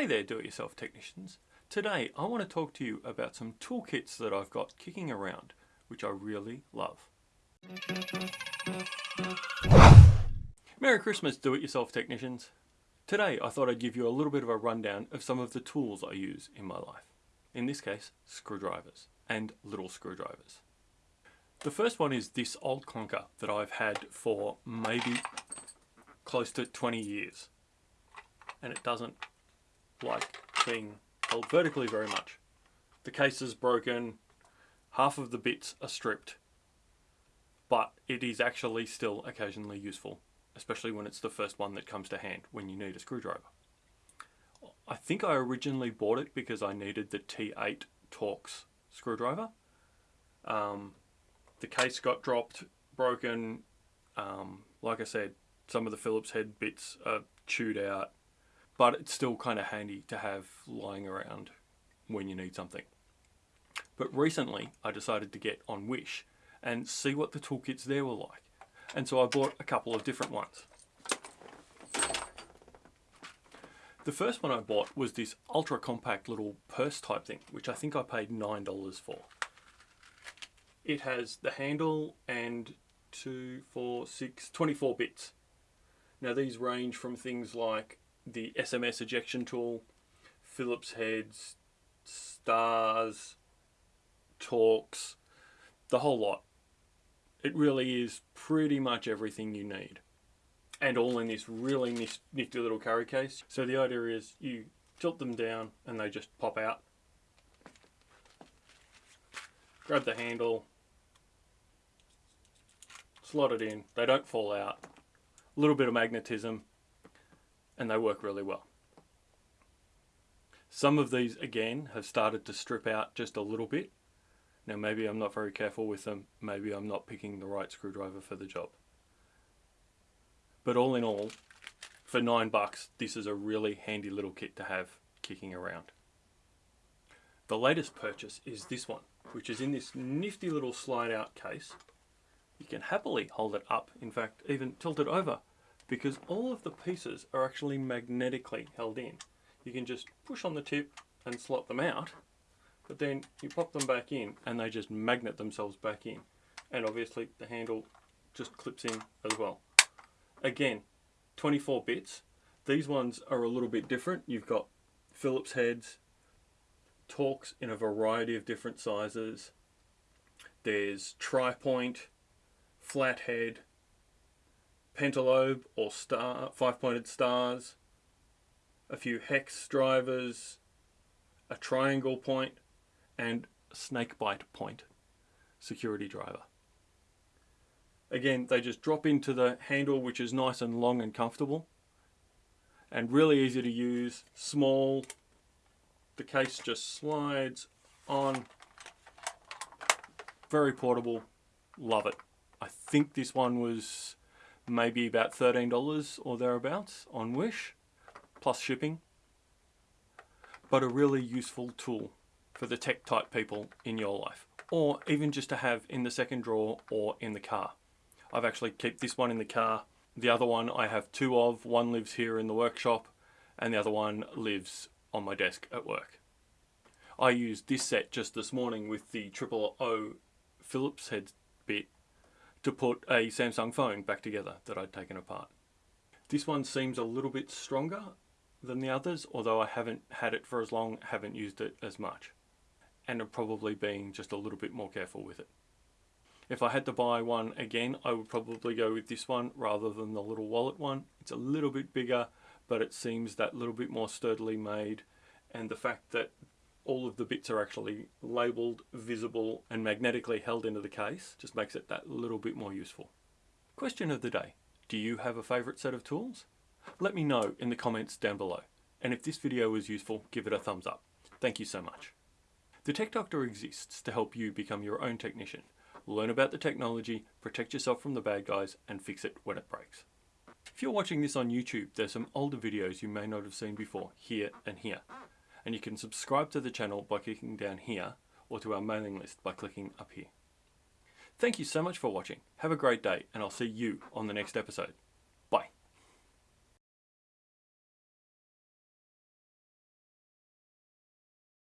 Hey there do-it-yourself technicians. Today I want to talk to you about some toolkits that I've got kicking around, which I really love. Merry Christmas do-it-yourself technicians. Today I thought I'd give you a little bit of a rundown of some of the tools I use in my life. In this case, screwdrivers and little screwdrivers. The first one is this old clunker that I've had for maybe close to 20 years. And it doesn't like being held vertically very much. The case is broken, half of the bits are stripped, but it is actually still occasionally useful, especially when it's the first one that comes to hand when you need a screwdriver. I think I originally bought it because I needed the T8 Torx screwdriver. Um, the case got dropped, broken. Um, like I said, some of the Phillips head bits are chewed out, but it's still kind of handy to have lying around when you need something. But recently I decided to get on Wish and see what the toolkits there were like. And so I bought a couple of different ones. The first one I bought was this ultra compact little purse type thing, which I think I paid $9 for. It has the handle and two, four, six, 24 bits. Now these range from things like the SMS ejection tool, Phillips heads, stars, Torx, the whole lot. It really is pretty much everything you need. And all in this really nifty little carry case. So the idea is you tilt them down and they just pop out. Grab the handle, slot it in, they don't fall out. A little bit of magnetism, and they work really well. Some of these again have started to strip out just a little bit. Now maybe I'm not very careful with them, maybe I'm not picking the right screwdriver for the job. But all in all, for nine bucks, this is a really handy little kit to have kicking around. The latest purchase is this one, which is in this nifty little slide out case. You can happily hold it up, in fact even tilt it over because all of the pieces are actually magnetically held in. You can just push on the tip and slot them out, but then you pop them back in and they just magnet themselves back in. And obviously the handle just clips in as well. Again, 24 bits. These ones are a little bit different. You've got Phillips heads, Torx in a variety of different sizes. There's tri-point, flathead, pentalobe or star, five-pointed stars, a few hex drivers, a triangle point, and snake bite point security driver. Again, they just drop into the handle, which is nice and long and comfortable, and really easy to use, small. The case just slides on. Very portable, love it. I think this one was maybe about $13 or thereabouts on Wish, plus shipping. But a really useful tool for the tech type people in your life, or even just to have in the second drawer or in the car. I've actually kept this one in the car. The other one I have two of. One lives here in the workshop and the other one lives on my desk at work. I used this set just this morning with the triple O Phillips head bit to put a Samsung phone back together that I'd taken apart. This one seems a little bit stronger than the others, although I haven't had it for as long, haven't used it as much. And I'm probably being just a little bit more careful with it. If I had to buy one again, I would probably go with this one rather than the little wallet one. It's a little bit bigger, but it seems that little bit more sturdily made. And the fact that all of the bits are actually labelled, visible and magnetically held into the case just makes it that little bit more useful. Question of the day. Do you have a favourite set of tools? Let me know in the comments down below. And if this video was useful, give it a thumbs up. Thank you so much. The Tech Doctor exists to help you become your own technician. Learn about the technology, protect yourself from the bad guys, and fix it when it breaks. If you're watching this on YouTube, there's some older videos you may not have seen before, here and here and you can subscribe to the channel by clicking down here or to our mailing list by clicking up here. Thank you so much for watching. Have a great day and I'll see you on the next episode.